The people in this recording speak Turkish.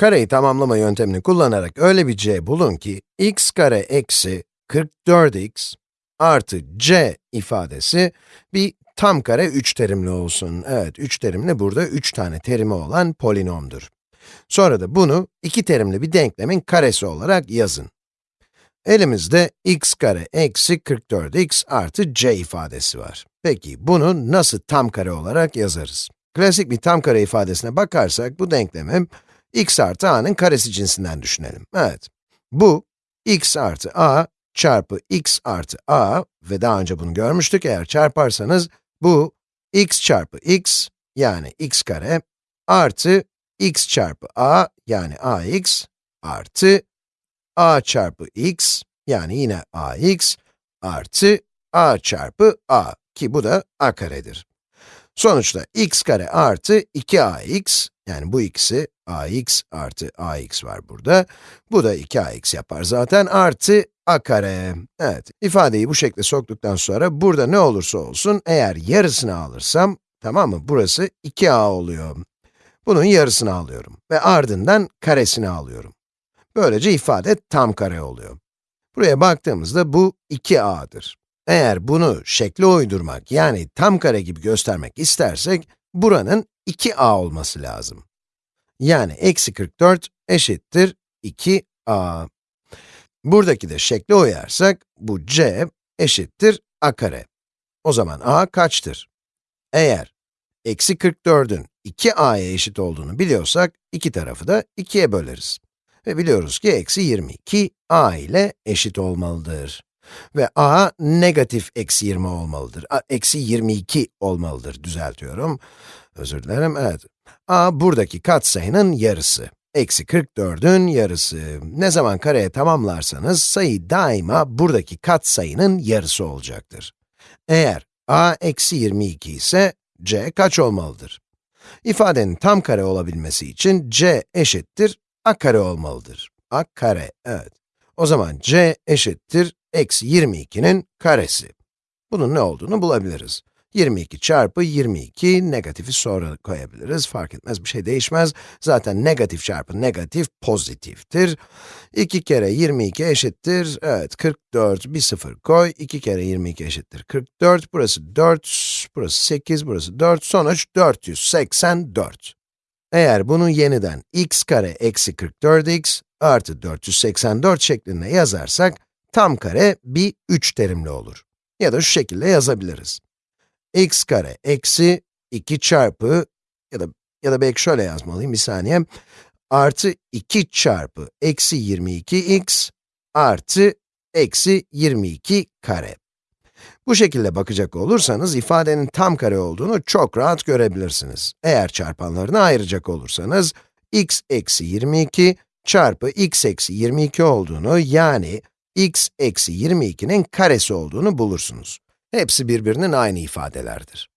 Kareyi tamamlama yöntemini kullanarak öyle bir c bulun ki, x kare eksi 44x artı c ifadesi bir tam kare 3 terimli olsun. Evet, 3 terimli burada 3 tane terimi olan polinomdur. Sonra da bunu iki terimli bir denklemin karesi olarak yazın. Elimizde x kare eksi 44x artı c ifadesi var. Peki bunu nasıl tam kare olarak yazarız? Klasik bir tam kare ifadesine bakarsak bu denklemi x artı a'nın karesi cinsinden düşünelim. Evet, bu x artı a çarpı x artı a ve daha önce bunu görmüştük eğer çarparsanız bu x çarpı x yani x kare artı x çarpı a yani ax artı a çarpı x yani yine ax artı a çarpı a ki bu da a karedir. Sonuçta x kare artı 2ax, yani bu ikisi ax artı ax var burada. Bu da 2ax yapar zaten, artı a kare. Evet, ifadeyi bu şekle soktuktan sonra burada ne olursa olsun, eğer yarısını alırsam, tamam mı? Burası 2a oluyor. Bunun yarısını alıyorum ve ardından karesini alıyorum. Böylece ifade tam kare oluyor. Buraya baktığımızda bu 2a'dır. Eğer bunu şekle uydurmak, yani tam kare gibi göstermek istersek, buranın 2a olması lazım. Yani eksi 44 eşittir 2a. Buradaki de şekle uyarsak, bu c eşittir a kare. O zaman a kaçtır? Eğer eksi 44'ün 2a'ya eşit olduğunu biliyorsak, iki tarafı da 2'ye böleriz. Ve biliyoruz ki eksi 22 a ile eşit olmalıdır. Ve a negatif eksi 20 olmalıdır. A, eksi 22 olmalıdır, düzeltiyorum. Özür dilerim, evet. a buradaki katsayının yarısı. Eksi 44'ün yarısı. Ne zaman kareye tamamlarsanız, sayı daima buradaki katsayının yarısı olacaktır. Eğer a eksi 22 ise, c kaç olmalıdır? İfadenin tam kare olabilmesi için c eşittir a kare olmalıdır. a kare, evet. O zaman c eşittir eksi 22'nin karesi. Bunun ne olduğunu bulabiliriz. 22 çarpı 22, negatifi sonra koyabiliriz, fark etmez, bir şey değişmez. Zaten negatif çarpı negatif pozitiftir. 2 kere 22 eşittir, evet 44, bir sıfır koy, 2 kere 22 eşittir 44, burası 4, burası 8, burası 4, sonuç 484. Eğer bunu yeniden x kare eksi 44x artı 484 şeklinde yazarsak, tam kare bir 3 terimli olur. Ya da şu şekilde yazabiliriz. x kare eksi 2 çarpı, ya da ya da belki şöyle yazmalıyım, bir saniye. Artı 2 çarpı eksi 22x artı eksi 22 kare. Bu şekilde bakacak olursanız, ifadenin tam kare olduğunu çok rahat görebilirsiniz. Eğer çarpanlarını ayıracak olursanız, x eksi 22 çarpı x eksi 22 olduğunu, yani x eksi 22'nin karesi olduğunu bulursunuz. Hepsi birbirinin aynı ifadelerdir.